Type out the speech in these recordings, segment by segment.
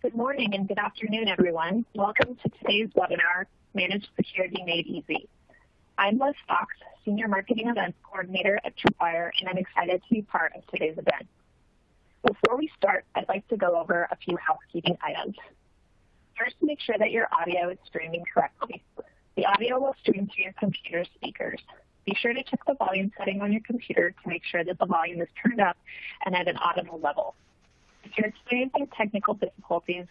Good morning and good afternoon, everyone. Welcome to today's webinar, Managed Security Made Easy. I'm Liz Fox, Senior Marketing Events Coordinator at Tripwire, and I'm excited to be part of today's event. Before we start, I'd like to go over a few housekeeping items. First, make sure that your audio is streaming correctly. The audio will stream through your computer speakers. Be sure to check the volume setting on your computer to make sure that the volume is turned up and at an audible level. If you're experiencing technical difficulties,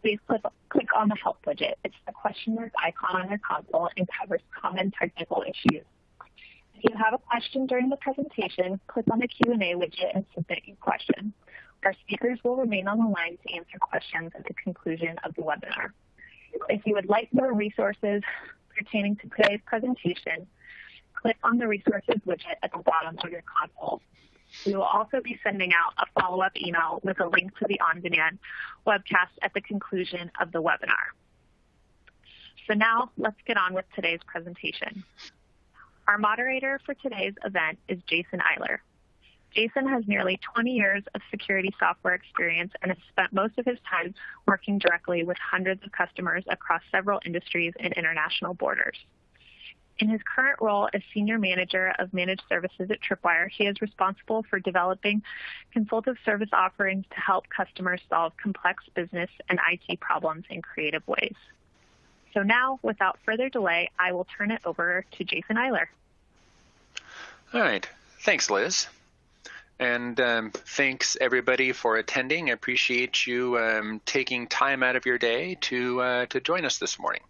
please click, click on the Help widget. It's the question mark icon on your console and covers common technical issues. If you have a question during the presentation, click on the Q&A widget and submit your question. Our speakers will remain on the line to answer questions at the conclusion of the webinar. If you would like more resources pertaining to today's presentation, click on the resources widget at the bottom of your console. We will also be sending out a follow-up email with a link to the on-demand webcast at the conclusion of the webinar. So now let's get on with today's presentation. Our moderator for today's event is Jason Eiler. Jason has nearly 20 years of security software experience and has spent most of his time working directly with hundreds of customers across several industries and international borders. In his current role as Senior Manager of Managed Services at Tripwire, he is responsible for developing consultative service offerings to help customers solve complex business and IT problems in creative ways. So now, without further delay, I will turn it over to Jason Eiler. All right. Thanks, Liz. And um, thanks everybody for attending. I appreciate you um, taking time out of your day to uh, to join us this morning.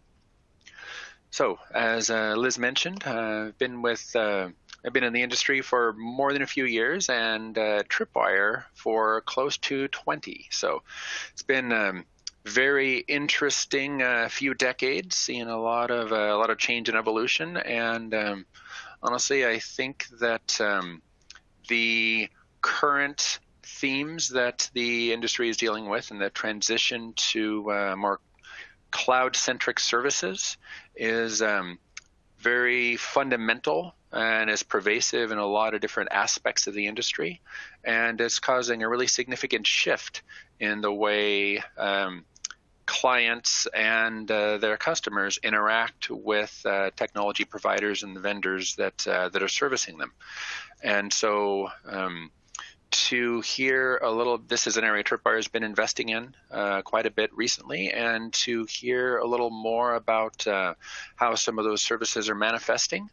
So, as uh, Liz mentioned, uh, I've been with uh, I've been in the industry for more than a few years, and uh, Tripwire for close to 20. So, it's been um, very interesting uh, few decades, seeing a lot of uh, a lot of change and evolution. And um, honestly, I think that um, the current themes that the industry is dealing with and the transition to more cloud-centric services is um, very fundamental and is pervasive in a lot of different aspects of the industry, and it's causing a really significant shift in the way um, clients and uh, their customers interact with uh, technology providers and the vendors that uh, that are servicing them. And so um, to hear a little. This is an area Tripwire has been investing in uh, quite a bit recently, and to hear a little more about uh, how some of those services are manifesting.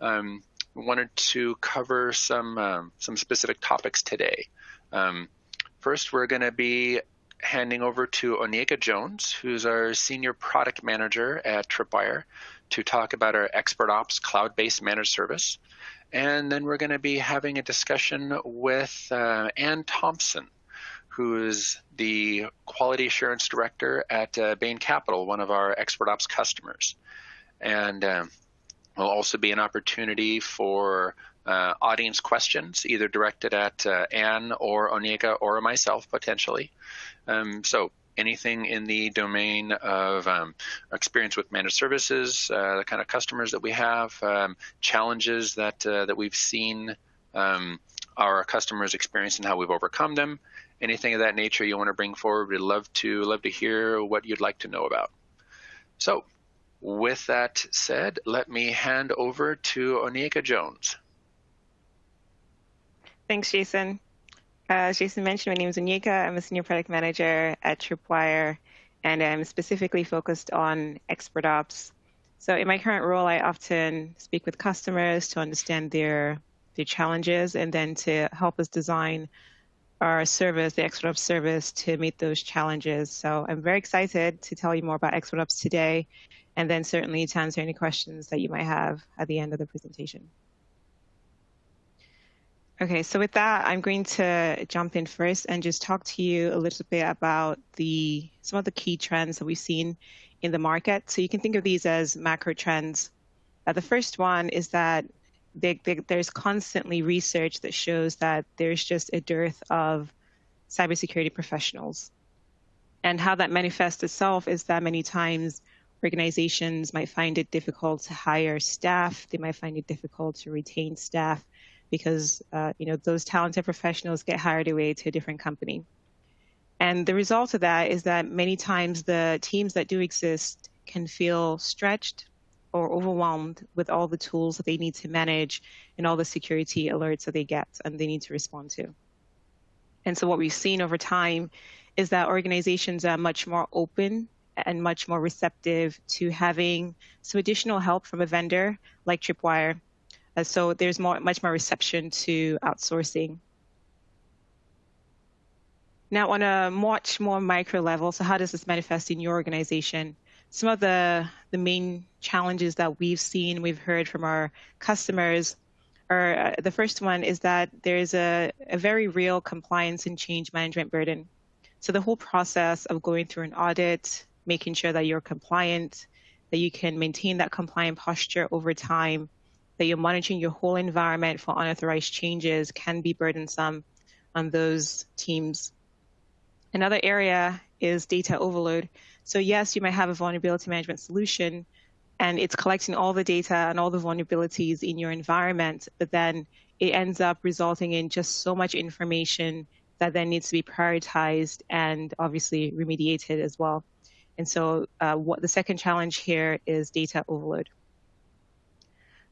Um, wanted to cover some um, some specific topics today. Um, first, we're going to be handing over to Onyeka Jones, who's our senior product manager at Tripwire, to talk about our Expert Ops cloud-based managed service. And then we're going to be having a discussion with uh, Ann Thompson, who is the Quality Assurance Director at uh, Bain Capital, one of our Expert Ops customers. And um, will also be an opportunity for uh, audience questions, either directed at uh, Ann or Onyeka or myself potentially. Um, so anything in the domain of um, experience with managed services, uh, the kind of customers that we have, um, challenges that uh, that we've seen um, our customers experience and how we've overcome them. Anything of that nature you want to bring forward, we'd love to love to hear what you'd like to know about. So, with that said, let me hand over to Onyeka Jones. Thanks, Jason. Uh, as Jason mentioned, my name is Onyeka. I'm a senior product manager at Tripwire, and I'm specifically focused on expert ops. So in my current role, I often speak with customers to understand their their challenges and then to help us design our service, the expert ops service, to meet those challenges. So I'm very excited to tell you more about expert ops today, and then certainly to answer any questions that you might have at the end of the presentation. Okay, so with that, I'm going to jump in first and just talk to you a little bit about the some of the key trends that we've seen in the market. So you can think of these as macro trends. Uh, the first one is that they, they, there's constantly research that shows that there's just a dearth of cybersecurity professionals. And how that manifests itself is that many times organizations might find it difficult to hire staff, they might find it difficult to retain staff because uh, you know those talented professionals get hired away to a different company. And the result of that is that many times the teams that do exist can feel stretched or overwhelmed with all the tools that they need to manage and all the security alerts that they get and they need to respond to. And so what we've seen over time is that organizations are much more open and much more receptive to having some additional help from a vendor like Tripwire. Uh, so there's more, much more reception to outsourcing. Now, on a much more micro level, so how does this manifest in your organization? Some of the, the main challenges that we've seen, we've heard from our customers are uh, the first one is that there's a, a very real compliance and change management burden. So the whole process of going through an audit, making sure that you're compliant, that you can maintain that compliant posture over time, that you're monitoring your whole environment for unauthorized changes can be burdensome on those teams. Another area is data overload. So yes, you might have a vulnerability management solution and it's collecting all the data and all the vulnerabilities in your environment, but then it ends up resulting in just so much information that then needs to be prioritized and obviously remediated as well. And so uh, what the second challenge here is data overload.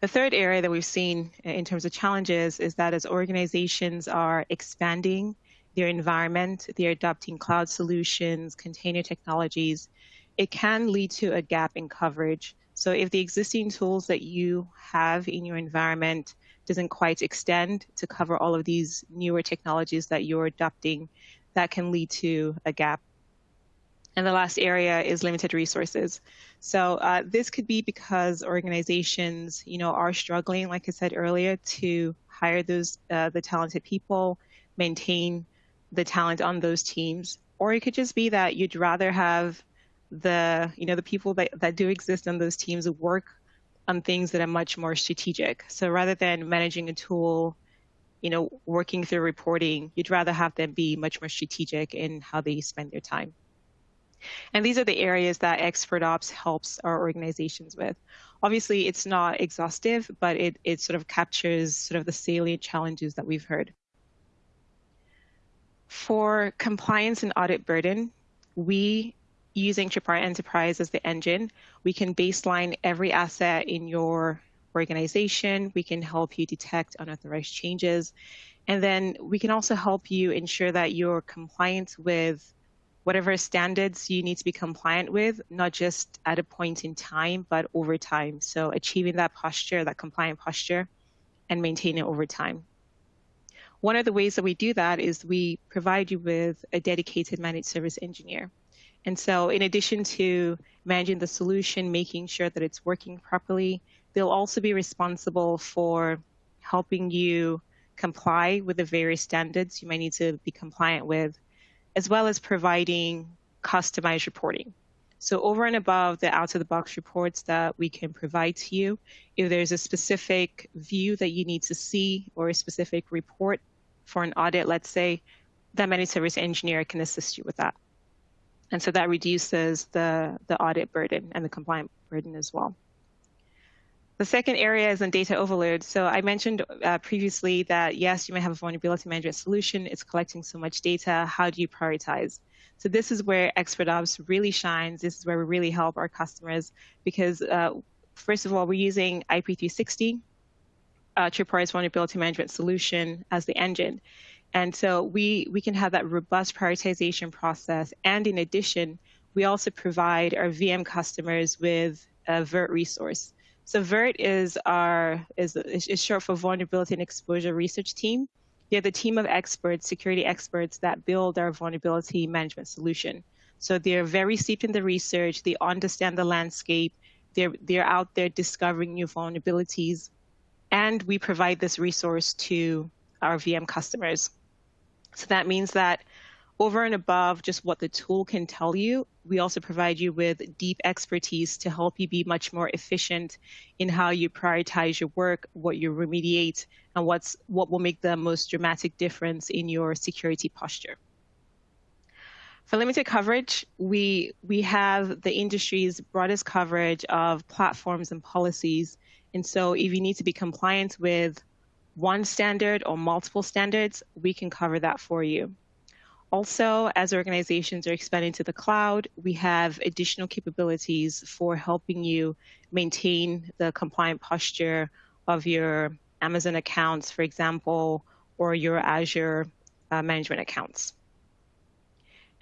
The third area that we've seen in terms of challenges is that as organizations are expanding their environment, they're adopting cloud solutions, container technologies, it can lead to a gap in coverage. So if the existing tools that you have in your environment doesn't quite extend to cover all of these newer technologies that you're adopting, that can lead to a gap. And the last area is limited resources. So uh, this could be because organizations, you know, are struggling, like I said earlier, to hire those uh, the talented people, maintain the talent on those teams, or it could just be that you'd rather have the you know the people that, that do exist on those teams work on things that are much more strategic. So rather than managing a tool, you know, working through reporting, you'd rather have them be much more strategic in how they spend their time. And these are the areas that Expert Ops helps our organizations with. Obviously, it's not exhaustive, but it, it sort of captures sort of the salient challenges that we've heard. For compliance and audit burden, we using Tripwire Enterprise as the engine, we can baseline every asset in your organization. We can help you detect unauthorized changes. And then we can also help you ensure that you're compliant with whatever standards you need to be compliant with, not just at a point in time, but over time. So achieving that posture, that compliant posture, and maintain it over time. One of the ways that we do that is we provide you with a dedicated managed service engineer. And so in addition to managing the solution, making sure that it's working properly, they'll also be responsible for helping you comply with the various standards you might need to be compliant with, as well as providing customized reporting. So over and above the out-of-the-box reports that we can provide to you, if there's a specific view that you need to see or a specific report for an audit, let's say, that managed service engineer can assist you with that. And so that reduces the, the audit burden and the compliance burden as well. The second area is on data overload. So I mentioned uh, previously that yes, you may have a vulnerability management solution. It's collecting so much data. How do you prioritize? So this is where Expert Ops really shines. This is where we really help our customers because uh, first of all, we're using IP360, uh, Tripwire's vulnerability management solution as the engine. And so we, we can have that robust prioritization process. And in addition, we also provide our VM customers with a VERT resource. So VERT is our is, is short for Vulnerability and Exposure Research Team. They're the team of experts, security experts that build our vulnerability management solution. So they're very steeped in the research. They understand the landscape. They're they're out there discovering new vulnerabilities, and we provide this resource to our VM customers. So that means that over and above just what the tool can tell you, we also provide you with deep expertise to help you be much more efficient in how you prioritize your work, what you remediate, and what's what will make the most dramatic difference in your security posture. For limited coverage, we we have the industry's broadest coverage of platforms and policies. And so if you need to be compliant with one standard or multiple standards, we can cover that for you. Also, as organizations are expanding to the cloud, we have additional capabilities for helping you maintain the compliant posture of your Amazon accounts, for example, or your Azure uh, management accounts.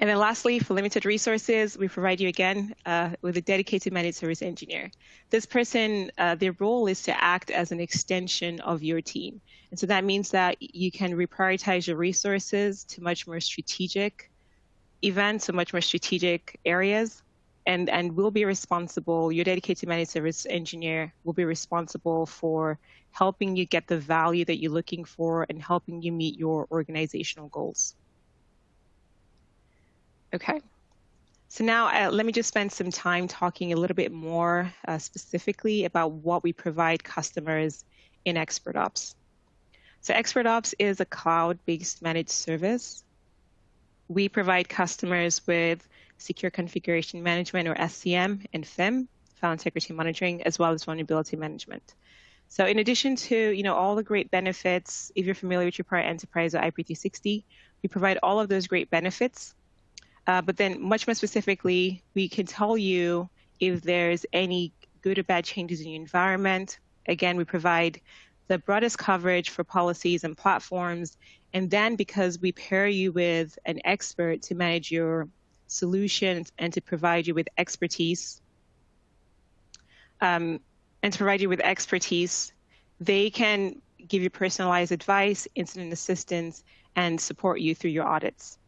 And then lastly, for limited resources, we provide you again uh, with a dedicated managed service engineer. This person, uh, their role is to act as an extension of your team. And so that means that you can reprioritize your resources to much more strategic events, so much more strategic areas. And, and will be responsible, your dedicated managed service engineer will be responsible for helping you get the value that you're looking for and helping you meet your organizational goals. Okay. So now uh, let me just spend some time talking a little bit more uh, specifically about what we provide customers in Expert Ops. So Expert Ops is a cloud-based managed service. We provide customers with secure configuration management or SCM and FIM, file integrity monitoring, as well as vulnerability management. So in addition to you know all the great benefits, if you're familiar with Tripwire Enterprise or IP360, we provide all of those great benefits uh, but then, much more specifically, we can tell you if there's any good or bad changes in your environment. Again, we provide the broadest coverage for policies and platforms. And then, because we pair you with an expert to manage your solutions and to provide you with expertise, um, and to provide you with expertise, they can give you personalized advice, incident assistance, and support you through your audits.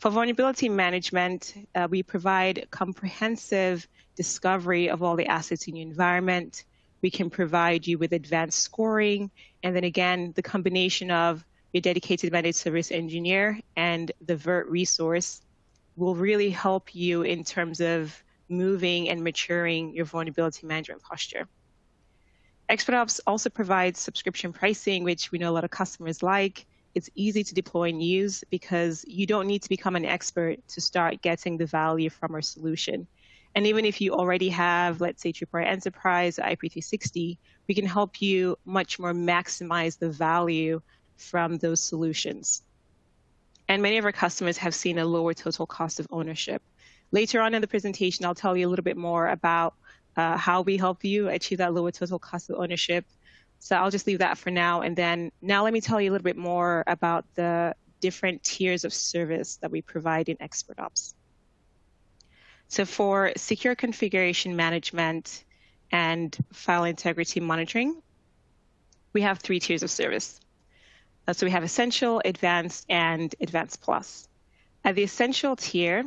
For vulnerability management, uh, we provide comprehensive discovery of all the assets in your environment. We can provide you with advanced scoring. And then again, the combination of your dedicated managed service engineer and the VERT resource will really help you in terms of moving and maturing your vulnerability management posture. ExpertOps also provides subscription pricing, which we know a lot of customers like. It's easy to deploy and use because you don't need to become an expert to start getting the value from our solution. And even if you already have, let's say, Tripwire Enterprise or IP360, we can help you much more maximize the value from those solutions. And many of our customers have seen a lower total cost of ownership. Later on in the presentation, I'll tell you a little bit more about uh, how we help you achieve that lower total cost of ownership so I'll just leave that for now. And then now let me tell you a little bit more about the different tiers of service that we provide in ExpertOps. So for secure configuration management and file integrity monitoring, we have three tiers of service. Uh, so we have Essential, Advanced, and Advanced Plus. At the Essential tier,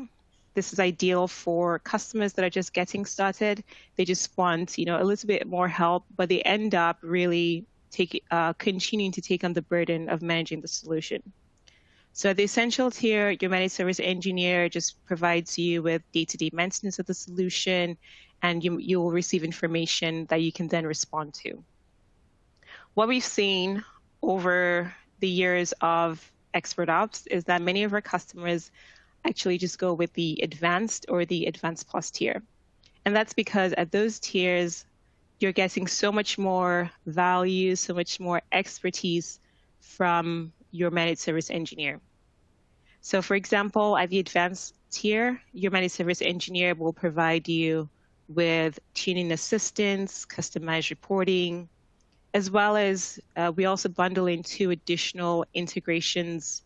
this is ideal for customers that are just getting started. They just want, you know, a little bit more help, but they end up really take, uh, continuing to take on the burden of managing the solution. So the essential tier, your managed service engineer just provides you with day-to-day maintenance of the solution, and you, you will receive information that you can then respond to. What we've seen over the years of expert ops is that many of our customers actually just go with the advanced or the advanced plus tier. And that's because at those tiers, you're getting so much more value, so much more expertise from your managed service engineer. So for example, at the advanced tier, your managed service engineer will provide you with tuning assistance, customized reporting, as well as uh, we also bundle in two additional integrations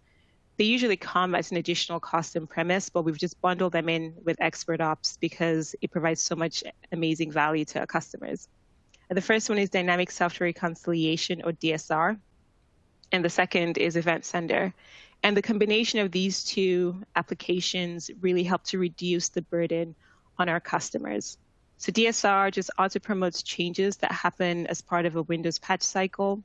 they usually come as an additional cost and premise, but we've just bundled them in with Expert Ops because it provides so much amazing value to our customers. And the first one is Dynamic Software Reconciliation or DSR, and the second is Event Sender. And the combination of these two applications really help to reduce the burden on our customers. So DSR just auto promotes changes that happen as part of a Windows patch cycle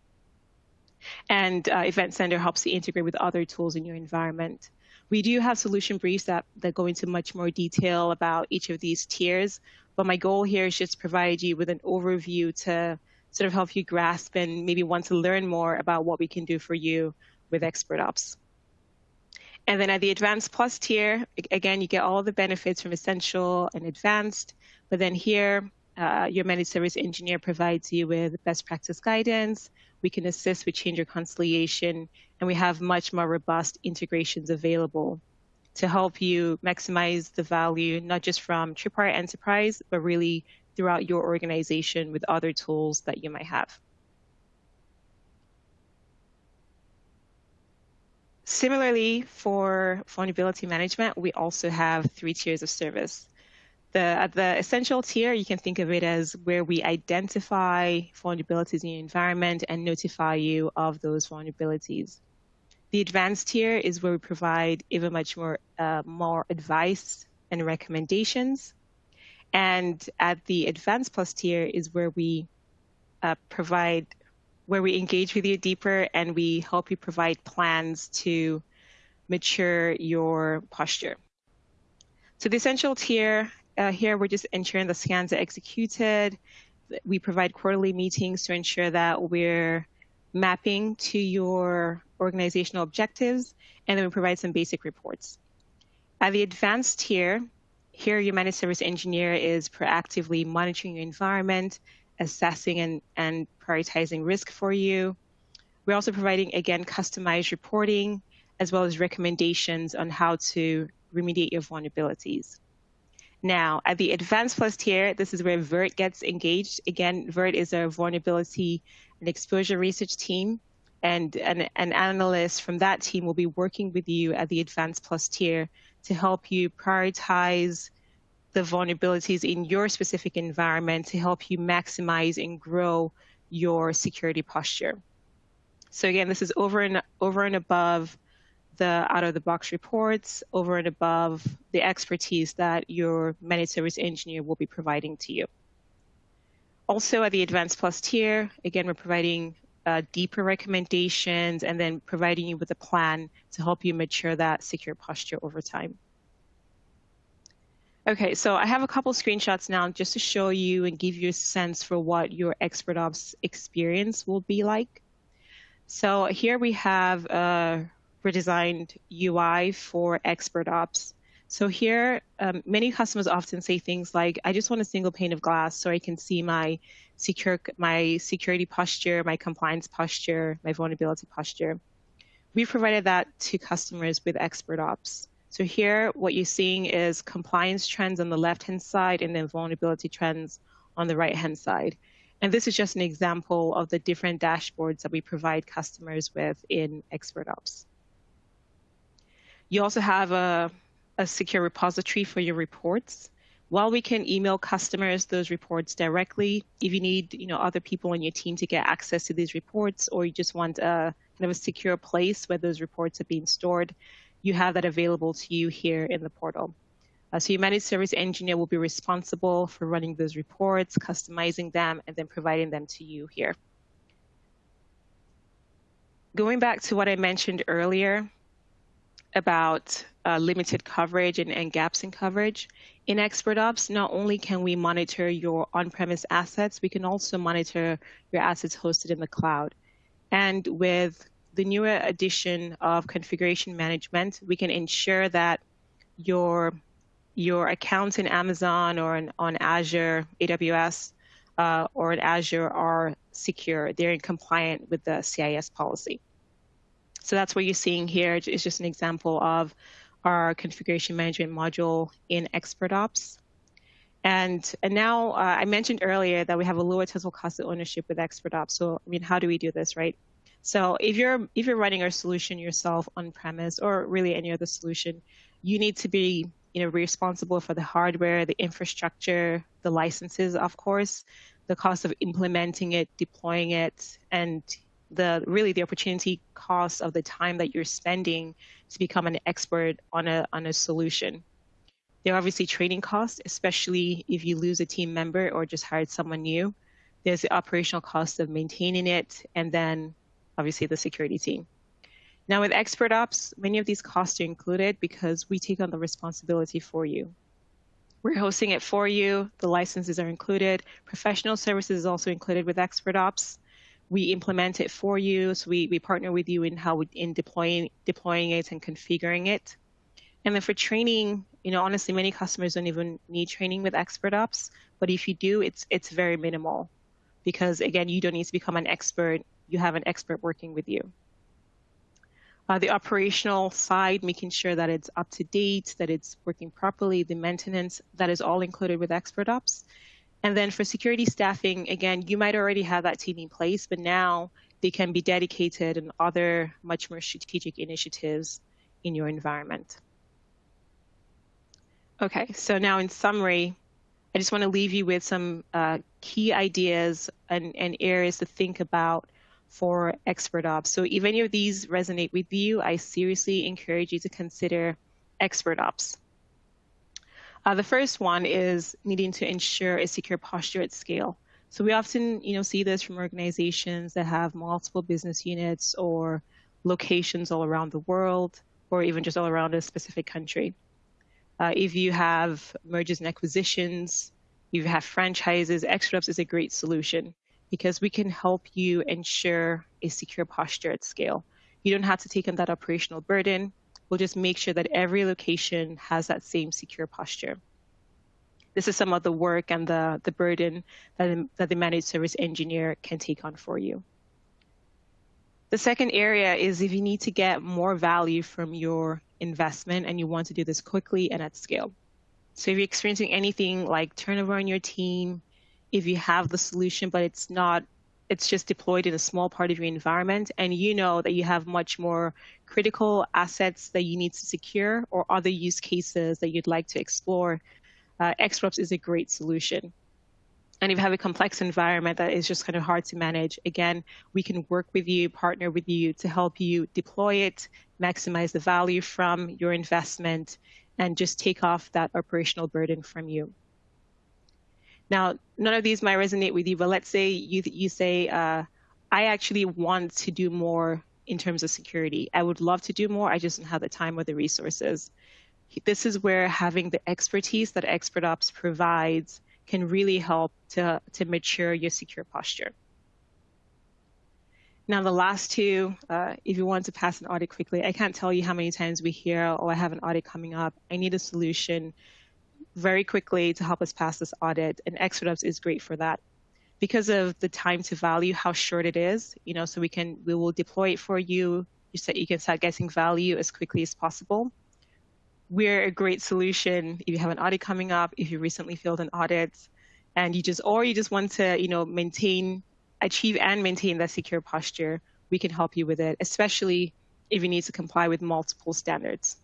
and uh, Event Sender helps you integrate with other tools in your environment. We do have solution briefs that, that go into much more detail about each of these tiers, but my goal here is just to provide you with an overview to sort of help you grasp and maybe want to learn more about what we can do for you with Expert Ops. And then at the Advanced Plus tier, again, you get all the benefits from Essential and Advanced, but then here, uh, your managed service engineer provides you with best practice guidance, we can assist with change reconciliation and we have much more robust integrations available to help you maximize the value, not just from Tripwire Enterprise, but really throughout your organization with other tools that you might have. Similarly, for vulnerability management, we also have three tiers of service. The, at the essential tier, you can think of it as where we identify vulnerabilities in your environment and notify you of those vulnerabilities. The advanced tier is where we provide even much more, uh, more advice and recommendations. And at the advanced plus tier is where we uh, provide, where we engage with you deeper and we help you provide plans to mature your posture. So the essential tier, uh, here we're just ensuring the scans are executed. We provide quarterly meetings to ensure that we're mapping to your organizational objectives, and then we provide some basic reports. At the advanced tier, here your managed service engineer is proactively monitoring your environment, assessing and, and prioritizing risk for you. We're also providing, again, customized reporting, as well as recommendations on how to remediate your vulnerabilities. Now, at the advanced plus tier, this is where VERT gets engaged. Again, VERT is a vulnerability and exposure research team and an, an analyst from that team will be working with you at the advanced plus tier to help you prioritize the vulnerabilities in your specific environment to help you maximize and grow your security posture. So again, this is over and over and above the out of the box reports, over and above the expertise that your managed service engineer will be providing to you. Also at the advanced plus tier, again, we're providing uh, deeper recommendations and then providing you with a plan to help you mature that secure posture over time. Okay, so I have a couple screenshots now just to show you and give you a sense for what your expert ops experience will be like. So here we have a redesigned UI for expert ops. So here, um, many customers often say things like, I just want a single pane of glass so I can see my secure, my security posture, my compliance posture, my vulnerability posture. We provided that to customers with expert ops. So here, what you're seeing is compliance trends on the left-hand side and then vulnerability trends on the right-hand side. And this is just an example of the different dashboards that we provide customers with in expert ops. You also have a a secure repository for your reports. While we can email customers those reports directly, if you need you know other people on your team to get access to these reports, or you just want a kind of a secure place where those reports are being stored, you have that available to you here in the portal. Uh, so your managed service engineer will be responsible for running those reports, customizing them, and then providing them to you here. Going back to what I mentioned earlier, about uh, limited coverage and, and, gaps in coverage. In Expert Ops, not only can we monitor your on-premise assets, we can also monitor your assets hosted in the cloud. And with the newer addition of configuration management, we can ensure that your your accounts in Amazon or in, on Azure, AWS, uh, or in Azure are secure. They're in compliant with the CIS policy. So that's what you're seeing here. It's just an example of our configuration management module in Expert Ops. And, and now uh, I mentioned earlier that we have a lower total cost of ownership with Expert Ops. So, I mean, how do we do this, right? So if you're, if you're running our solution yourself on premise or really any other solution, you need to be you know, responsible for the hardware, the infrastructure, the licenses, of course, the cost of implementing it, deploying it, and the really the opportunity cost of the time that you're spending to become an expert on a on a solution. There are obviously training costs, especially if you lose a team member or just hired someone new. There's the operational cost of maintaining it, and then obviously the security team. Now with Expert Ops, many of these costs are included because we take on the responsibility for you. We're hosting it for you. The licenses are included. Professional services is also included with Expert Ops we implement it for you. So we, we partner with you in how we, in deploying deploying it and configuring it. And then for training, you know, honestly, many customers don't even need training with Expert Ops, but if you do, it's it's very minimal, because again, you don't need to become an expert. You have an expert working with you. Uh, the operational side, making sure that it's up to date, that it's working properly, the maintenance, that is all included with Expert Ops. And then for security staffing, again, you might already have that team in place, but now they can be dedicated in other much more strategic initiatives in your environment. Okay, so now in summary, I just want to leave you with some uh, key ideas and, and areas to think about for expert ops. So if any of these resonate with you, I seriously encourage you to consider expert ops. Uh, the first one is needing to ensure a secure posture at scale. So we often, you know, see this from organizations that have multiple business units or locations all around the world, or even just all around a specific country. Uh, if you have mergers and acquisitions, you have franchises, Ops is a great solution because we can help you ensure a secure posture at scale. You don't have to take on that operational burden. We'll just make sure that every location has that same secure posture. This is some of the work and the, the burden that, that the managed service engineer can take on for you. The second area is if you need to get more value from your investment and you want to do this quickly and at scale. So if you're experiencing anything like turnover on your team, if you have the solution but it's not it's just deployed in a small part of your environment and you know that you have much more critical assets that you need to secure or other use cases that you'd like to explore, uh, is a great solution. And if you have a complex environment that is just kind of hard to manage, again, we can work with you, partner with you to help you deploy it, maximize the value from your investment, and just take off that operational burden from you. Now, none of these might resonate with you, but let's say you, you say, uh, I actually want to do more in terms of security. I would love to do more. I just don't have the time or the resources. This is where having the expertise that Expert Ops provides can really help to, to mature your secure posture. Now, the last two, uh, if you want to pass an audit quickly, I can't tell you how many times we hear, oh, I have an audit coming up. I need a solution very quickly to help us pass this audit. And Ops is great for that. Because of the time to value, how short it is, you know, so we can, we will deploy it for you. You, you can start getting value as quickly as possible we're a great solution if you have an audit coming up, if you recently failed an audit, and you just or you just want to, you know, maintain, achieve and maintain that secure posture, we can help you with it, especially if you need to comply with multiple standards.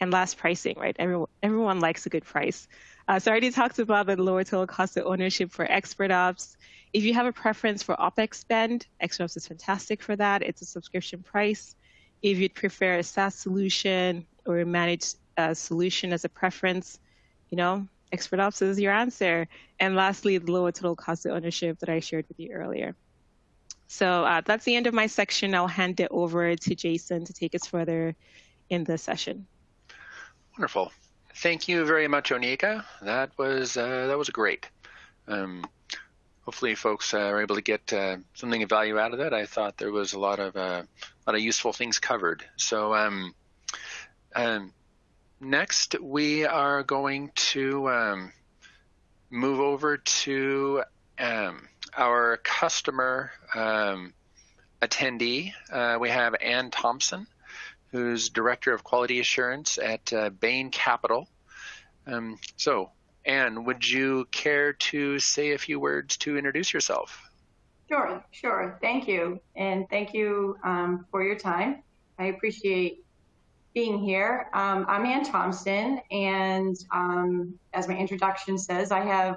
And last, pricing, right? Everyone, everyone likes a good price. Uh, so I already talked about the lower total cost of ownership for expert ops. If you have a preference for OPEX spend, Expert Ops is fantastic for that. It's a subscription price. If you'd prefer a SaaS solution or a managed a solution as a preference, you know, expert ops is your answer. And lastly, the lower total cost of ownership that I shared with you earlier. So uh, that's the end of my section. I'll hand it over to Jason to take us further in the session. Wonderful. Thank you very much, Onyeka. That was uh, that was great. Um, hopefully, folks uh, are able to get uh, something of value out of that. I thought there was a lot of uh, a lot of useful things covered. So, um, um, next, we are going to um, move over to um, our customer um, attendee. Uh, we have Ann Thompson, who's Director of Quality Assurance at uh, Bain Capital. Um, so, Ann, would you care to say a few words to introduce yourself? Sure, sure. Thank you. And thank you um, for your time. I appreciate being here. Um, I'm Ann Thompson, and um, as my introduction says, I have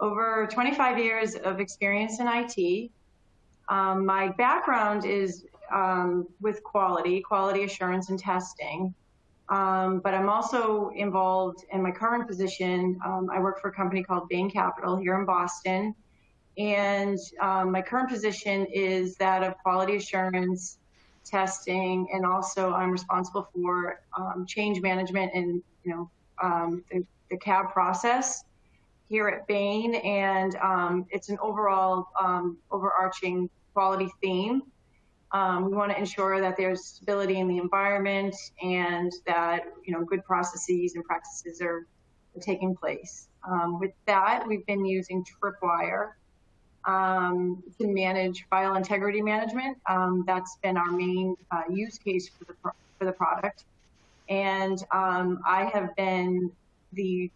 over 25 years of experience in IT. Um, my background is um, with quality, quality assurance and testing, um, but I'm also involved in my current position. Um, I work for a company called Bain Capital here in Boston, and my current position is that of quality assurance testing, and also I'm responsible for um, change management and you know um, the, the, CAB process here at Bain, and um, it's an overall um, overarching quality theme. Um, we want to ensure that there's stability in the environment and that you know good processes and practices are, are taking place. Um, with that, we've been using Tripwire um, to manage file integrity management. Um, that's been our main uh, use case for the, for the product. And um, I have been the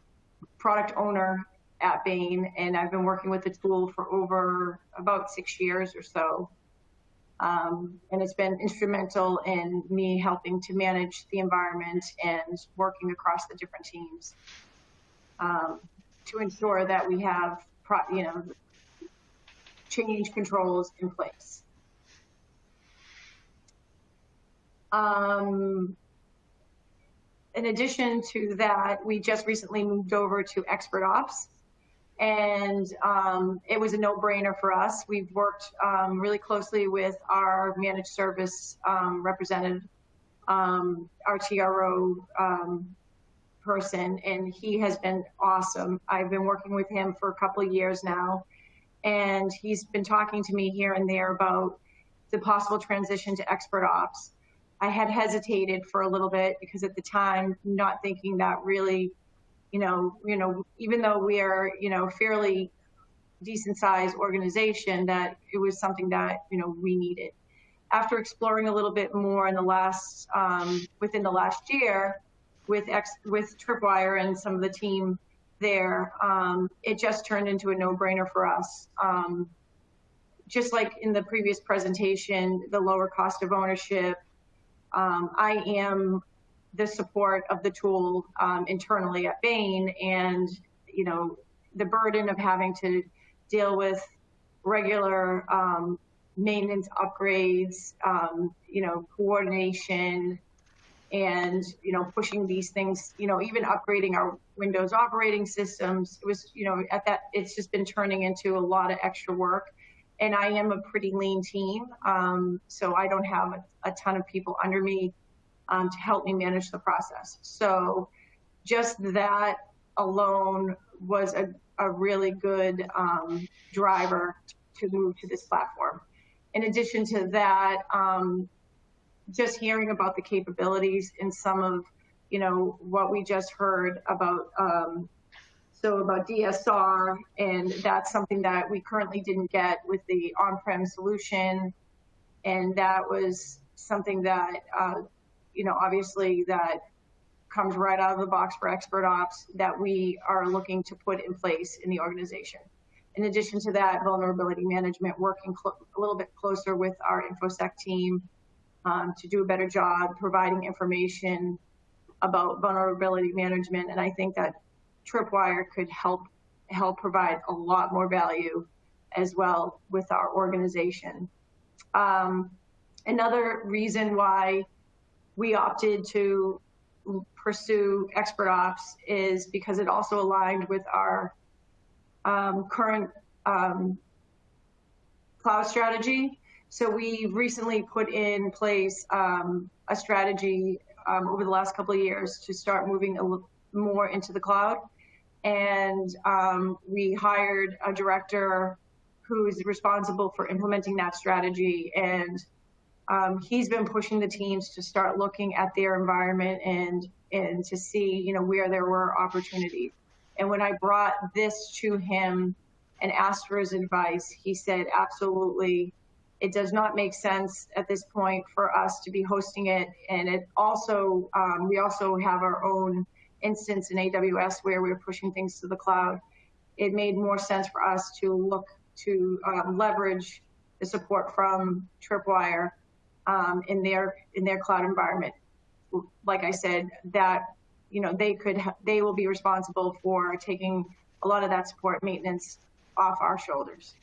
product owner at Bain, and I've been working with the tool for over about six years or so. Um, and it's been instrumental in me helping to manage the environment and working across the different teams um, to ensure that we have, you know, change controls in place. Um, in addition to that, we just recently moved over to Expert Ops, and um, it was a no-brainer for us. We've worked um, really closely with our managed service um, representative, um, our TRO um, person, and he has been awesome. I've been working with him for a couple of years now, and he's been talking to me here and there about the possible transition to expert ops. I had hesitated for a little bit because at the time, not thinking that really, you know, you know, even though we are, you know, fairly decent sized organization, that it was something that you know we needed. After exploring a little bit more in the last, um, within the last year, with ex, with Tripwire and some of the team there, um, it just turned into a no-brainer for us. Um, just like in the previous presentation, the lower cost of ownership, um, I am the support of the tool um, internally at Bain, and you know the burden of having to deal with regular um, maintenance upgrades, um, you know, coordination, and you know pushing these things you know even upgrading our windows operating systems. It was you know at that it's just been turning into a lot of extra work. And i am a pretty lean team um, so i don't have a, a, ton of people under me um, to help me manage the process. So just that alone was a, a really good um, driver to move to this platform. In addition to that um, just hearing about the capabilities in some of, you know, what we just heard about, um, so about DSR, and that's something that we currently didn't get with the on-prem solution, and that was something that, uh, you know, obviously that comes right out of the box for expert ops that we are looking to put in place in the organization. In addition to that, vulnerability management, working a little bit closer with our InfoSec team um, to do a better job providing information about vulnerability management. And I think that Tripwire could help help provide a lot more value as well with our organization. Um, another reason why we opted to pursue expert ops is because it also aligned with our um, current um, cloud strategy so we recently put in place um, a strategy um, over the last couple of years to start moving a more into the cloud. And um, we hired a director who's responsible for implementing that strategy. And um, he's been pushing the teams to start looking at their environment and and to see you know where there were opportunities. And when I brought this to him and asked for his advice, he said, absolutely, it does not make sense at this point for us to be hosting it. And it also, um, we also have our own instance in AWS where we're pushing things to the cloud. It made more sense for us to look to um, leverage the support from Tripwire um, in their in their cloud environment. Like I said, that you know they could they will be responsible for taking a lot of that support maintenance off our shoulders.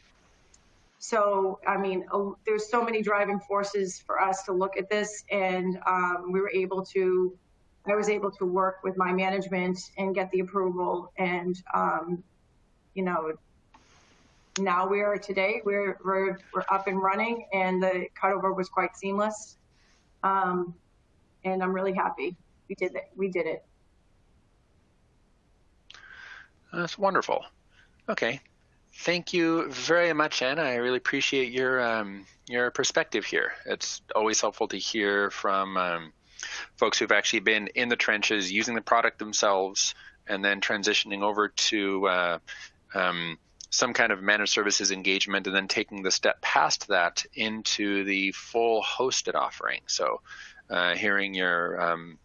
So, I mean, there's so many driving forces for us to look at this, and um, we were able to, I was able to work with my management and get the approval, and um, you know, now we are today, we're, we're, we're up and running, and the cutover was quite seamless, um, and I'm really happy we did it. We did it. That's wonderful. Okay, Thank you very much, Anna. I really appreciate your um, your perspective here. It's always helpful to hear from um, folks who've actually been in the trenches, using the product themselves, and then transitioning over to uh, um, some kind of managed services engagement and then taking the step past that into the full hosted offering. So uh, hearing your um,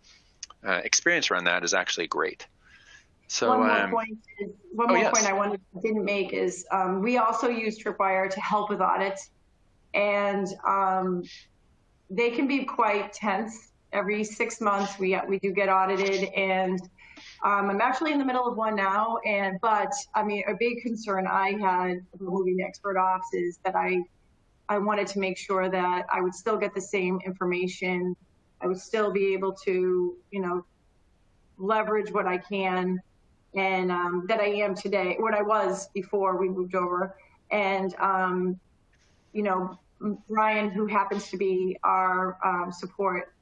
uh, experience around that is actually great. So one more um, point, is, one oh, more yes. point I wanted didn't make is um, we also use Tripwire to help with audits, and um, they can be quite tense. Every six months, we we do get audited, and um, I'm actually in the middle of one now. And but I mean, a big concern I had moving to expert ops is that I I wanted to make sure that I would still get the same information. I would still be able to, you know, leverage what I can and um, that I am today, what I was before we moved over. And, um, you know, Brian, who happens to be our um, support,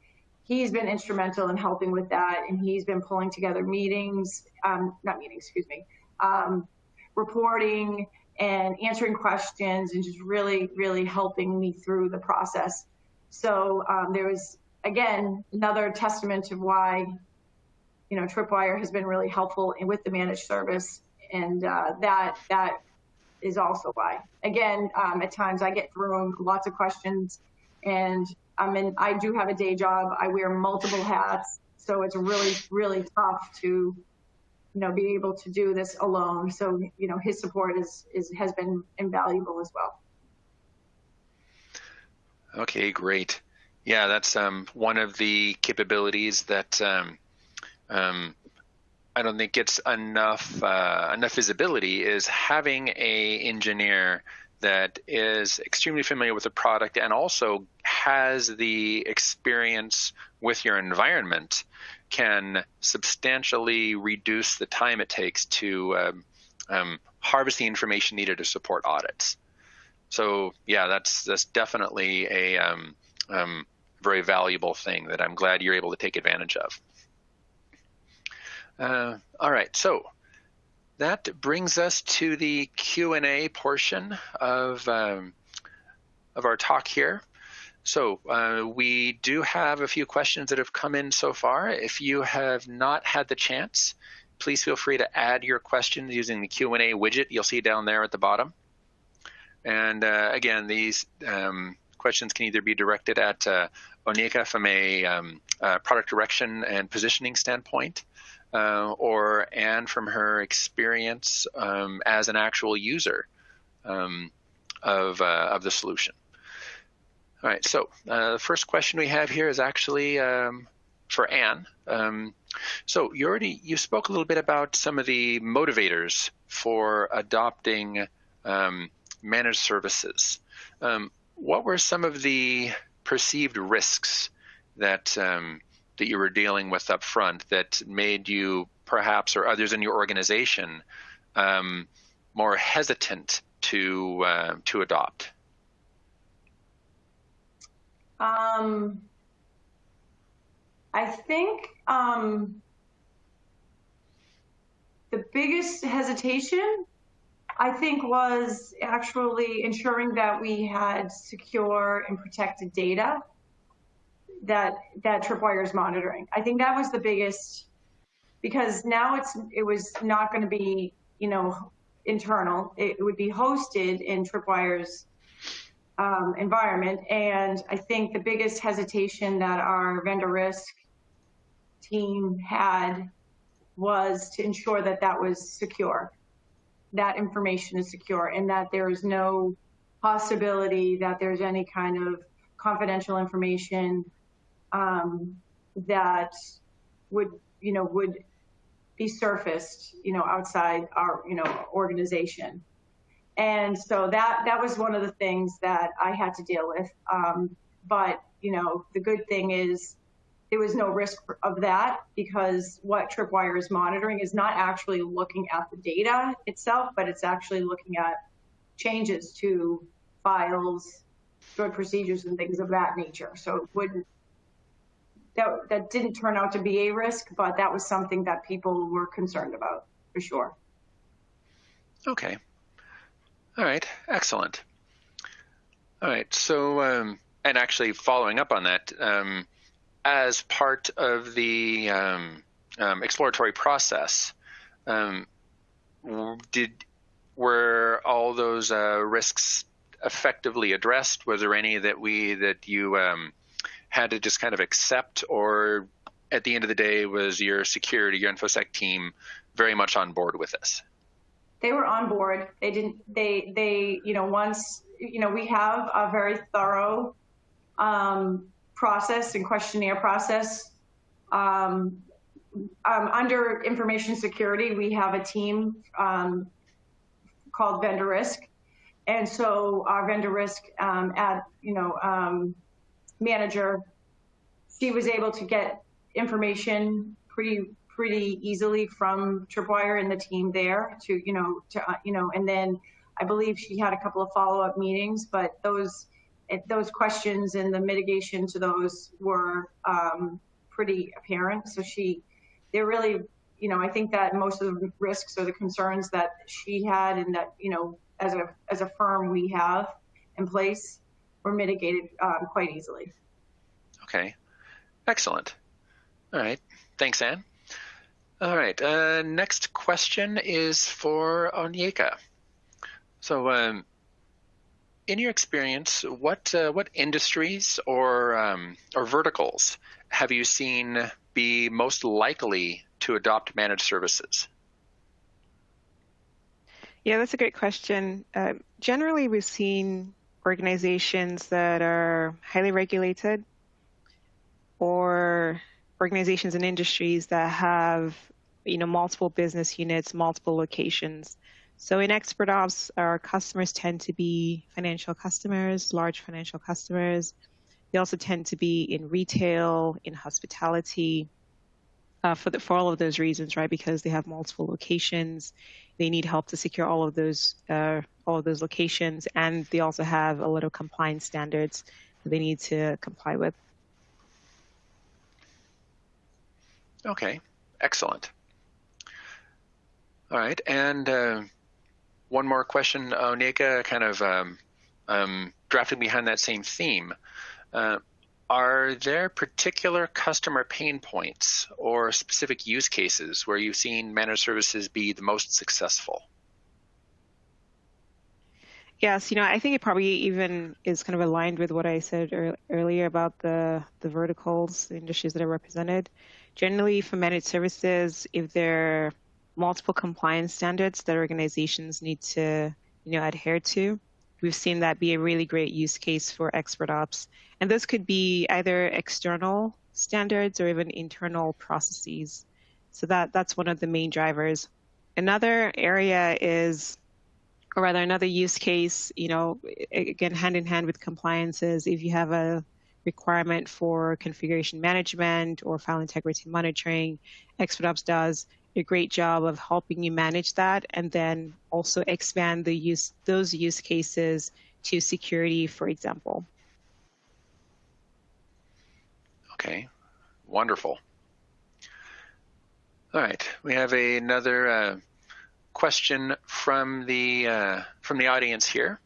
he's been instrumental in helping with that. And he's been pulling together meetings, um, not meetings, excuse me, um, reporting and answering questions and just really, really helping me through the process. So um, there was, again, another testament to why you know, Tripwire has been really helpful in, with the managed service, and uh, that that is also why. Again, um, at times I get thrown lots of questions, and I'm in. I do have a day job. I wear multiple hats, so it's really really tough to, you know, be able to do this alone. So you know, his support is is has been invaluable as well. Okay, great. Yeah, that's um, one of the capabilities that um, um, I don't think gets enough uh, enough visibility is having a engineer that is extremely familiar with the product and also has the experience with your environment can substantially reduce the time it takes to um, um, harvest the information needed to support audits. So yeah, that's that's definitely a um, um, very valuable thing that I'm glad you're able to take advantage of. Uh, all right, so that brings us to the Q&A portion of, um, of our talk here. So uh, we do have a few questions that have come in so far. If you have not had the chance, please feel free to add your questions using the Q&A widget you'll see down there at the bottom. And uh, again, these um, questions can either be directed at uh, Onyeka from a um, uh, product direction and positioning standpoint, uh, or Anne from her experience um, as an actual user um, of, uh, of the solution. All right, so uh, the first question we have here is actually um, for Anne. Um, so you already you spoke a little bit about some of the motivators for adopting um, managed services. Um, what were some of the perceived risks that that you were dealing with up front that made you perhaps or others in your organization um, more hesitant to uh, to adopt? Um, I think um, the biggest hesitation, I think, was actually ensuring that we had secure and protected data that that is monitoring. I think that was the biggest because now it's it was not going to be you know internal. It would be hosted in Tripwire's um, environment, and I think the biggest hesitation that our vendor risk team had was to ensure that that was secure, that information is secure, and that there is no possibility that there's any kind of confidential information um, that would, you know, would be surfaced, you know, outside our, you know, organization. And so that that was one of the things that I had to deal with. Um, but you know, the good thing is there was no risk of that because what Tripwire is monitoring is not actually looking at the data itself, but it's actually looking at changes to files, stored procedures, and things of that nature. So it wouldn't that that didn't turn out to be a risk, but that was something that people were concerned about for sure. Okay. All right. Excellent. All right. So, um, and actually following up on that, um, as part of the um, um exploratory process, um, did were all those uh, risks effectively addressed? Was there any that we that you um, had to just kind of accept, or at the end of the day, was your security, your infosec team very much on board with this? They were on board. They didn't. They they you know once you know we have a very thorough um, process and questionnaire process. Um, um, under information security, we have a team um, called vendor risk. And so our vendor risk um, at, you know, um, manager, she was able to get information pretty pretty easily from Tripwire and the team there to, you know, to, uh, you know, and then I believe she had a couple of follow-up meetings, but those those questions and the mitigation to those were um, pretty apparent. So she, they're really, you know, I think that most of the risks or the concerns that she had and that, you know, as a as a firm we have in place were mitigated um, quite easily. Okay, excellent. All right, thanks, Anne. All right, uh, next question is for Onyeka. So, um, in your experience, what uh, what industries or um, or verticals have you seen be most likely to adopt managed services? Yeah, that's a great question. Uh, generally, we've seen organizations that are highly regulated or organizations and industries that have you know multiple business units, multiple locations. So in expert ops, our customers tend to be financial customers, large financial customers. They also tend to be in retail, in hospitality, uh, for the, for all of those reasons, right? Because they have multiple locations, they need help to secure all of those uh, all of those locations, and they also have a lot of compliance standards that they need to comply with. Okay, excellent. All right, and uh, one more question, Onyeka, kind of um, um, drafting behind that same theme. Uh, are there particular customer pain points or specific use cases where you've seen managed services be the most successful? Yes, you know, I think it probably even is kind of aligned with what I said er earlier about the the verticals, the industries that are represented. Generally, for managed services, if there are multiple compliance standards that organizations need to you know adhere to. We've seen that be a really great use case for expert ops. And those could be either external standards or even internal processes. So that, that's one of the main drivers. Another area is, or rather another use case, you know, again, hand in hand with compliance is if you have a requirement for configuration management or file integrity monitoring, Expert Ops does a great job of helping you manage that and then also expand the use those use cases to security, for example. Okay, wonderful. All right, we have another uh, question from the uh, from the audience here.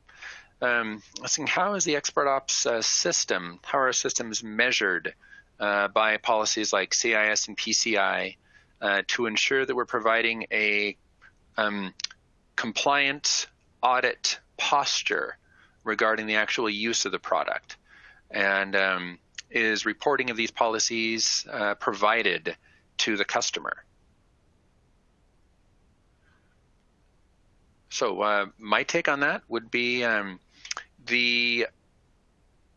Um, asking how is the expert ops uh, system, how are systems measured uh, by policies like CIS and PCI uh, to ensure that we're providing a um, compliant audit posture regarding the actual use of the product. And um, is reporting of these policies uh, provided to the customer? So uh, my take on that would be um, the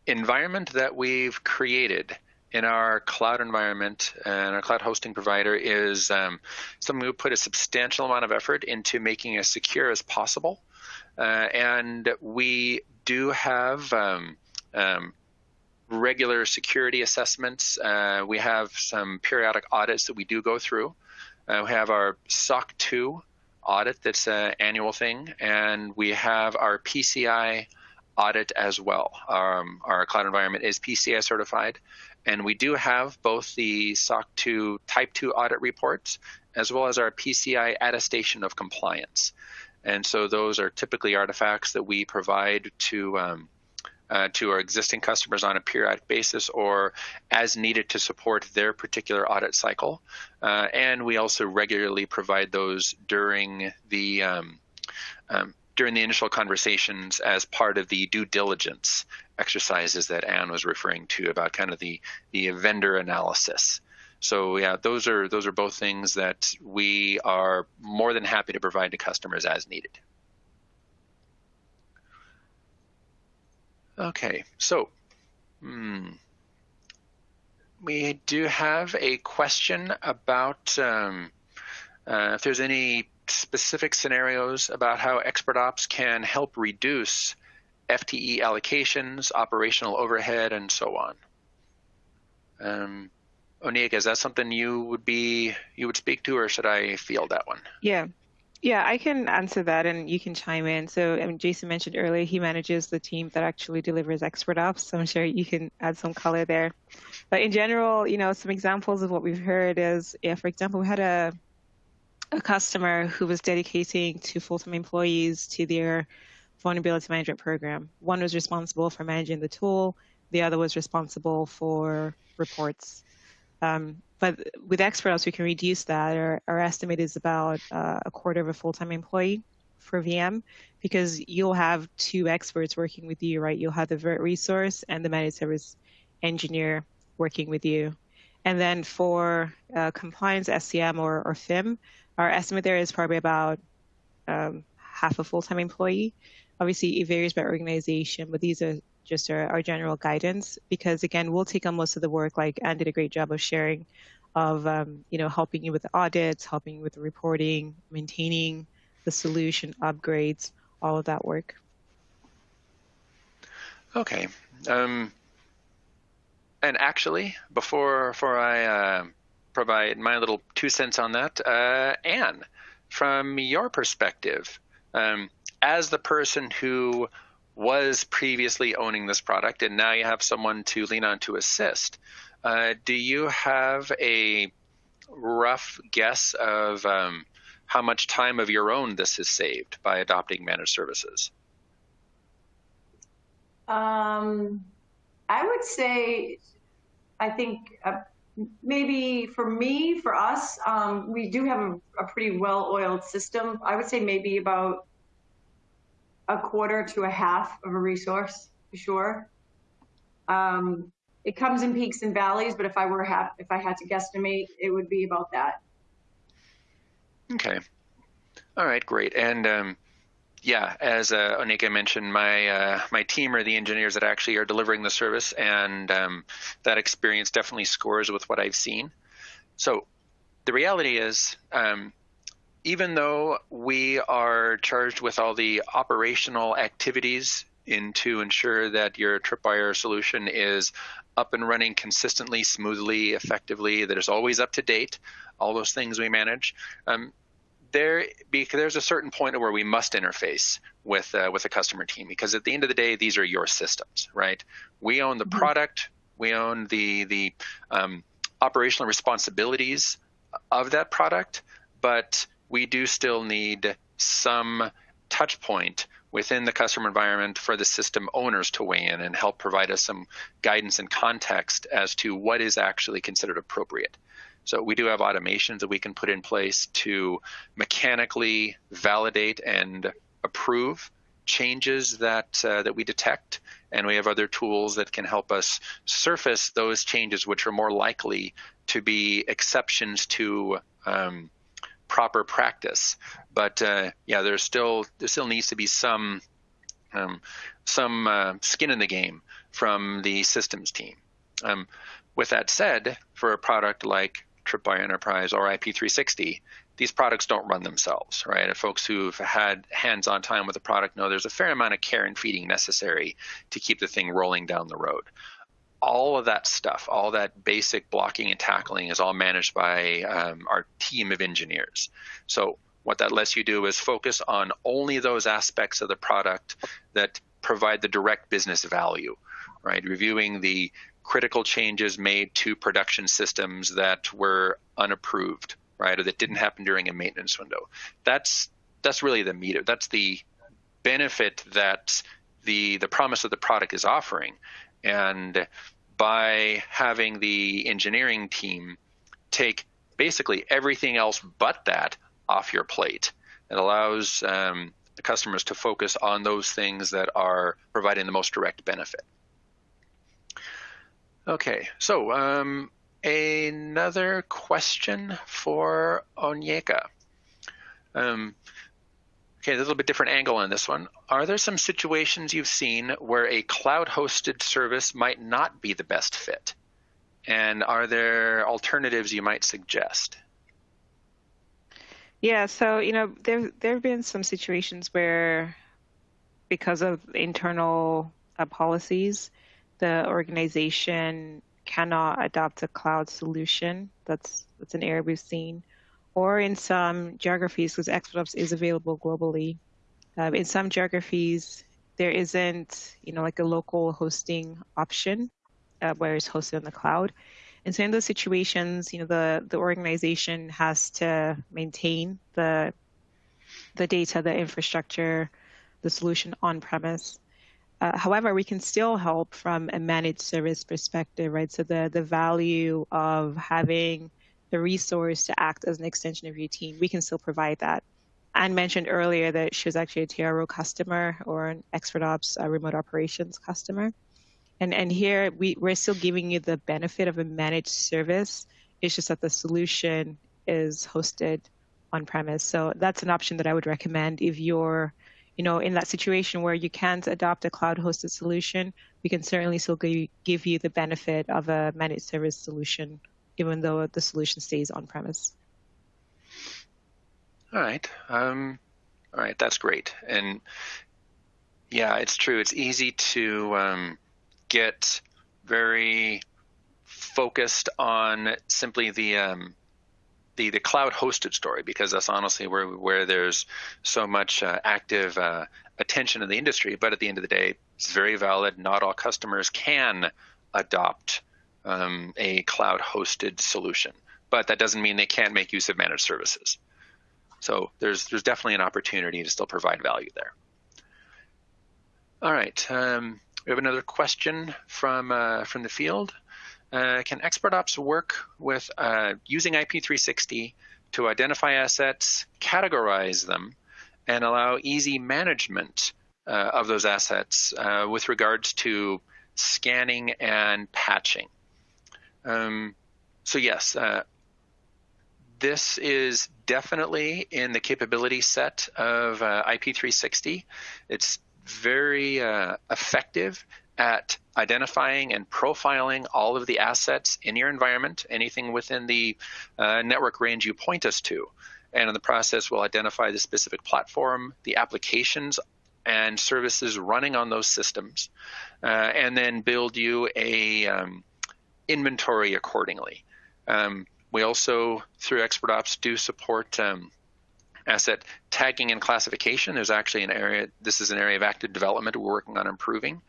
environment that we've created in our cloud environment and our cloud hosting provider is um, something we put a substantial amount of effort into making as secure as possible. Uh, and we do have um, um, regular security assessments. Uh, we have some periodic audits that we do go through. Uh, we have our SOC 2 audit that's an annual thing, and we have our PCI audit as well. Um, our cloud environment is PCI certified, and we do have both the SOC 2 Type 2 audit reports as well as our PCI attestation of compliance. And so those are typically artifacts that we provide to um, uh, to our existing customers on a periodic basis or as needed to support their particular audit cycle. Uh, and we also regularly provide those during the um, um, during the initial conversations as part of the due diligence exercises that Anne was referring to about kind of the the vendor analysis. So yeah, those are those are both things that we are more than happy to provide to customers as needed. Okay, so hmm, we do have a question about um, uh, if there's any specific scenarios about how Expert Ops can help reduce FTE allocations, operational overhead, and so on. Um, Onyeka, is that something you would be you would speak to, or should I field that one? Yeah, yeah, I can answer that, and you can chime in. So, I mean, Jason mentioned earlier he manages the team that actually delivers expert ops. So I'm sure you can add some color there. But in general, you know, some examples of what we've heard is, yeah, for example, we had a a customer who was dedicating two full-time employees to their vulnerability management program. One was responsible for managing the tool, the other was responsible for reports. Um, but with experts, we can reduce that. Our, our estimate is about uh, a quarter of a full-time employee for VM because you'll have two experts working with you, right? You'll have the VERT resource and the managed service engineer working with you. And then for uh, compliance, SCM or, or FIM, our estimate there is probably about um, half a full-time employee. Obviously, it varies by organization, but these are just our, our, general guidance because again, we'll take on most of the work. Like Anne did a great job of sharing, of um, you know helping you with the audits, helping you with the reporting, maintaining the solution, upgrades, all of that work. Okay. Um, and actually, before before I uh, provide my little two cents on that. Uh, Anne, from your perspective, um, as the person who was previously owning this product and now you have someone to lean on to assist, uh, do you have a rough guess of um, how much time of your own this has saved by adopting managed services? Um, I would say, I think uh, maybe for me, for us, um, we do have a, a pretty well-oiled system. I would say maybe about a quarter to a half of a resource, for sure. Um, it comes in peaks and valleys, but if I were ha- if I had to guesstimate, it would be about that. Okay. All right, great. And um, yeah, as uh, Onyeka mentioned, my uh, my team are the engineers that actually are delivering the service, and um, that experience definitely scores with what I've seen. So the reality is, um, even though we are charged with all the operational activities in to ensure that your tripwire solution is up and running consistently, smoothly, effectively, that is always up to date, all those things we manage. Um, there because there's a certain point where we must interface with uh, with a customer team because at the end of the day these are your systems right we own the mm-hmm. product we own the the um, operational responsibilities of that product but we do still need some touch point within the customer environment for the system owners to weigh in and help provide us some guidance and context as to what is actually considered appropriate. So we do have automations that we can put in place to mechanically validate and approve changes that uh, that we detect, and we have other tools that can help us surface those changes which are more likely to be exceptions to um, proper practice. But uh, yeah, there's still there still needs to be some um, some uh, skin in the game from the systems team. Um, with that said, for a product like Tripwire Enterprise or IP360, these products don't run themselves, right? Folks who've had hands-on time with the product know there's a fair amount of care and feeding necessary to keep the thing rolling down the road. All of that stuff, all that basic blocking and tackling is all managed by um, our team of engineers. So what that lets you do is focus on only those aspects of the product that provide the direct business value, right? Reviewing the critical changes made to production systems that were unapproved, right, or that didn't happen during a maintenance window. That's that's really the meat of that's the benefit that the the promise of the product is offering, and by having the engineering team take basically everything else but that off your plate, it allows um, the customers to focus on those things that are providing the most direct benefit. Okay, so um, another question for Onyeka. Um, okay, a little bit different angle on this one. Are there some situations you've seen where a cloud-hosted service might not be the best fit? And are there alternatives you might suggest? Yeah, so you know there there have been some situations where, because of internal uh, policies, the organization cannot adopt a cloud solution. That's that's an area we've seen, or in some geographies, because Expert Ops is available globally. Um, in some geographies, there isn't you know like a local hosting option uh, where it's hosted on the cloud. And so in those situations, you know, the, the organization has to maintain the the data, the infrastructure, the solution on premise. Uh, however, we can still help from a managed service perspective, right? So the the value of having the resource to act as an extension of your team, we can still provide that. Anne mentioned earlier that she was actually a TRO customer or an Expert Ops uh, remote operations customer. And and here we, we're still giving you the benefit of a managed service. It's just that the solution is hosted on premise. So that's an option that I would recommend if you're, you know, in that situation where you can't adopt a cloud hosted solution, we can certainly still give you the benefit of a managed service solution, even though the solution stays on premise. All right. Um, all right. That's great. And yeah, it's true. It's easy to um, get very focused on simply the um, the the cloud hosted story because that's honestly where where there's so much uh, active uh, attention in the industry. But at the end of the day, it's very valid. Not all customers can adopt um, a cloud hosted solution, but that doesn't mean they can't make use of managed services. So there's there's definitely an opportunity to still provide value there. All right. Um, we have another question from uh, from the field. Uh, can Expert Ops work with uh, using IP360 to identify assets, categorize them, and allow easy management uh, of those assets uh, with regards to scanning and patching? Um, so yes, uh, this is definitely in the capability set of IP360. It's very uh, effective at identifying and profiling all of the assets in your environment, anything within the uh, network range you point us to. And in the process, we'll identify the specific platform, the applications and services running on those systems, uh, and then build you a um, inventory accordingly. Um, we also, through Expert Ops, do support um, asset tagging and classification. There's actually an area, this is an area of active development we're working on improving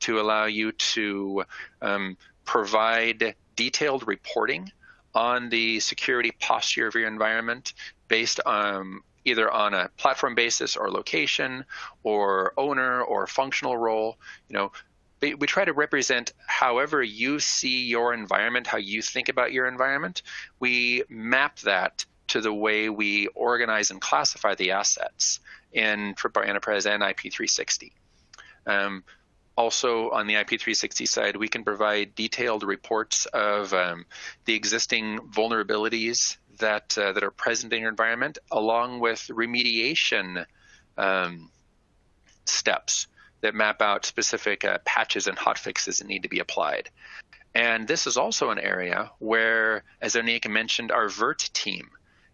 to allow you to um, provide detailed reporting on the security posture of your environment based on either on a platform basis or location or owner or functional role. You know, we try to represent however you see your environment, how you think about your environment. We map that to the way we organize and classify the assets in Tripwire Enterprise and IP360. Um, also, on the IP360 side, we can provide detailed reports of um, the existing vulnerabilities that uh, that are present in your environment, along with remediation um, steps that map out specific uh, patches and hotfixes that need to be applied. And this is also an area where, as Onyeka mentioned, our VERT team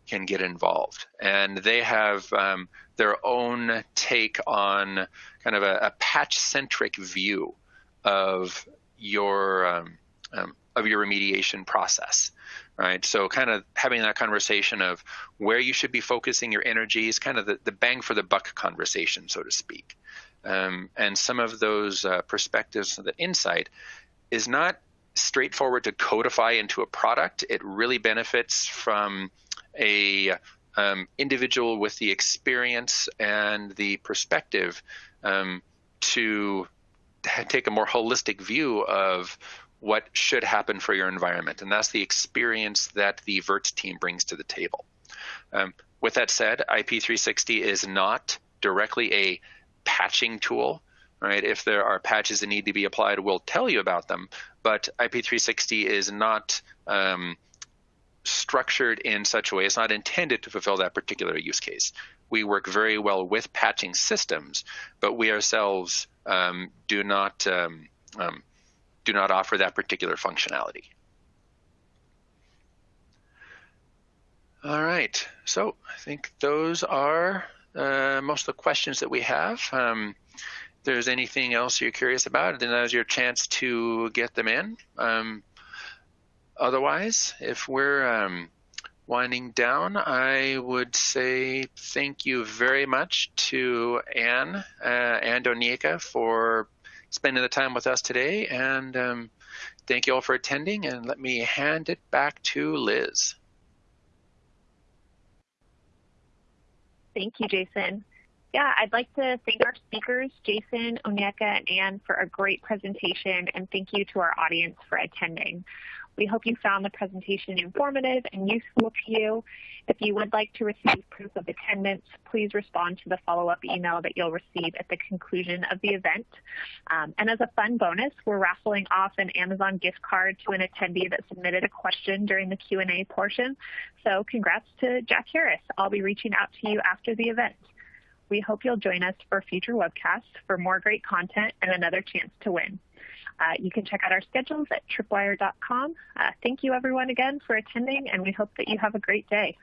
can get involved. And they have um, their own take on kind of a, a patch centric view of your um, um, of your remediation process, right? So kind of having that conversation of where you should be focusing your energies, kind of the, the bang for the buck conversation, so to speak. Um, and some of those uh, perspectives, the insight, is not straightforward to codify into a product. It really benefits from a um, individual with the experience and the perspective um, to take a more holistic view of what should happen for your environment. And that's the experience that the VERT team brings to the table. Um, with that said, IP360 is not directly a patching tool. Right? If there are patches that need to be applied, we'll tell you about them. But IP360 is not um, structured in such a way, it's not intended to fulfill that particular use case. We work very well with patching systems, but we ourselves um, do not um, um, do not offer that particular functionality. All right, so I think those are uh, most of the questions that we have. Um, if there's anything else you're curious about, then now's your chance to get them in. Um, otherwise, if we're um, winding down, I would say thank you very much to Anne uh, and Onyeka for spending the time with us today. And um, thank you all for attending. And let me hand it back to Liz. Thank you, Jason. Yeah, I'd like to thank our speakers, Jason, Onyeka, and Anne, for a great presentation, and thank you to our audience for attending. We hope you found the presentation informative and useful to you. If you would like to receive proof of attendance, please respond to the follow-up email that you'll receive at the conclusion of the event. Um, and as a fun bonus, we're raffling off an Amazon gift card to an attendee that submitted a question during the Q&A portion. So congrats to Jack Harris. I'll be reaching out to you after the event. We hope you'll join us for future webcasts for more great content and another chance to win. Uh, you can check out our schedules at tripwire.com. Uh, thank you everyone again for attending and we hope that you have a great day.